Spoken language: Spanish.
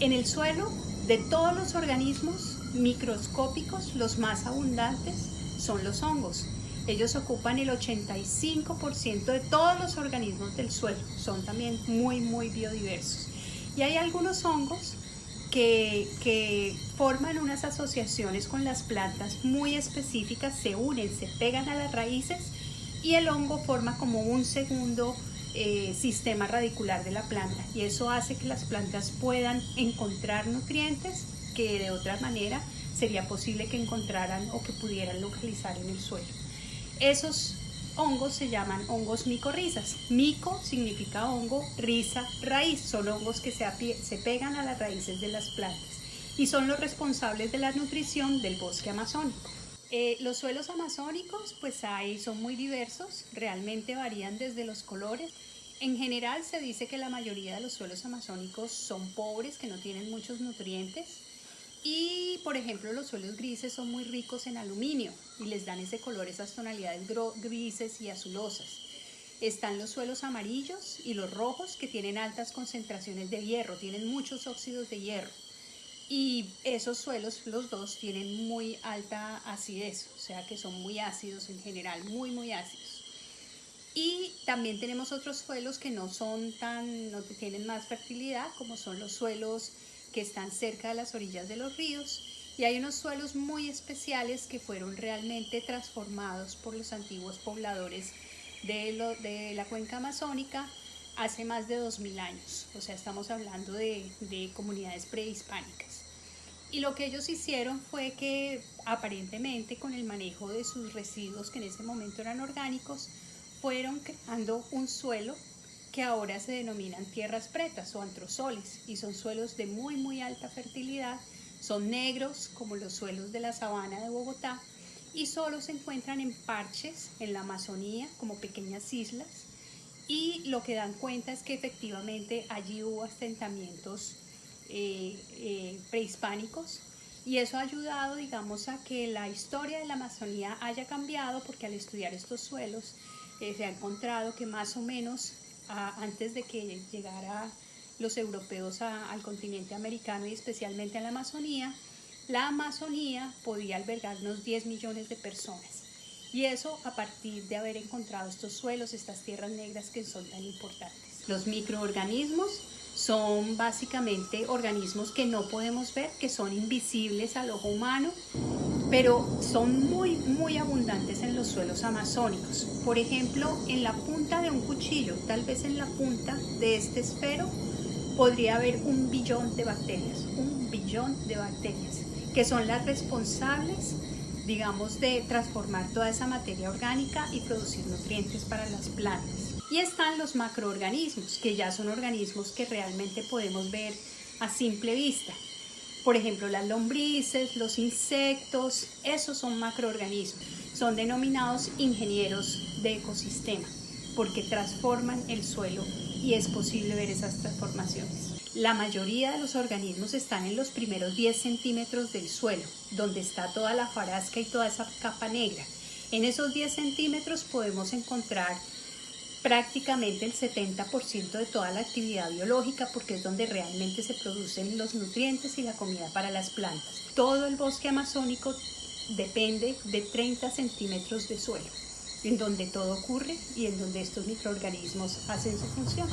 En el suelo, de todos los organismos microscópicos, los más abundantes son los hongos. Ellos ocupan el 85% de todos los organismos del suelo. Son también muy, muy biodiversos. Y hay algunos hongos que, que, forman unas asociaciones con las plantas muy específicas, se unen, se pegan a las raíces y el hongo forma como un segundo eh, sistema radicular de la planta y eso hace que las plantas puedan encontrar nutrientes que de otra manera sería posible que encontraran o que pudieran localizar en el suelo. Esos hongos se llaman hongos micorrizas. Mico significa hongo, risa, raíz. Son hongos que se, se pegan a las raíces de las plantas y son los responsables de la nutrición del bosque amazónico. Eh, los suelos amazónicos, pues ahí son muy diversos, realmente varían desde los colores. En general se dice que la mayoría de los suelos amazónicos son pobres, que no tienen muchos nutrientes. Y, por ejemplo, los suelos grises son muy ricos en aluminio y les dan ese color, esas tonalidades grises y azulosas. Están los suelos amarillos y los rojos que tienen altas concentraciones de hierro, tienen muchos óxidos de hierro y esos suelos, los dos, tienen muy alta acidez, o sea que son muy ácidos en general, muy muy ácidos. Y también tenemos otros suelos que no son tan, no tienen más fertilidad, como son los suelos que están cerca de las orillas de los ríos. Y hay unos suelos muy especiales que fueron realmente transformados por los antiguos pobladores de, la cuenca amazónica hace más de 2000 años, o sea, estamos hablando de, comunidades prehispánicas. Y lo que ellos hicieron fue que aparentemente con el manejo de sus residuos, que en ese momento eran orgánicos, fueron creando un suelo que ahora se denominan tierras pretas o antrosoles y son suelos de muy muy alta fertilidad, son negros como los suelos de la sabana de Bogotá y solo se encuentran en parches en la Amazonía como pequeñas islas. Y lo que dan cuenta es que efectivamente allí hubo asentamientos eh, eh, prehispánicos y eso ha ayudado, digamos, a que la historia de la Amazonía haya cambiado porque al estudiar estos suelos eh, se ha encontrado que más o menos antes de que llegara los europeos al continente americano y especialmente a la Amazonía, la Amazonía podía albergar unos 10 millones de personas. Y eso a partir de haber encontrado estos suelos, estas tierras negras que son tan importantes. Los microorganismos son básicamente organismos que no podemos ver, que son invisibles al ojo humano, pero son muy, muy abundantes en los suelos amazónicos. Por ejemplo, en la punta de un cuchillo, tal vez en la punta de este esfero, podría haber un billón de bacterias, un billón de bacterias, que son las responsables digamos, de transformar toda esa materia orgánica y producir nutrientes para las plantas. Y están los macroorganismos, que ya son organismos que realmente podemos ver a simple vista. Por ejemplo, las lombrices, los insectos, esos son macroorganismos. Son denominados ingenieros de ecosistema porque transforman el suelo y es posible ver esas transformaciones. La mayoría de los organismos están en los primeros 10 centímetros del suelo, donde está toda la farasca y toda esa capa negra. En esos 10 centímetros podemos encontrar prácticamente el 70% de toda la actividad biológica porque es donde realmente se producen los nutrientes y la comida para las plantas. Todo el bosque amazónico depende de 30 centímetros de suelo, en donde todo ocurre y en donde estos microorganismos hacen su función.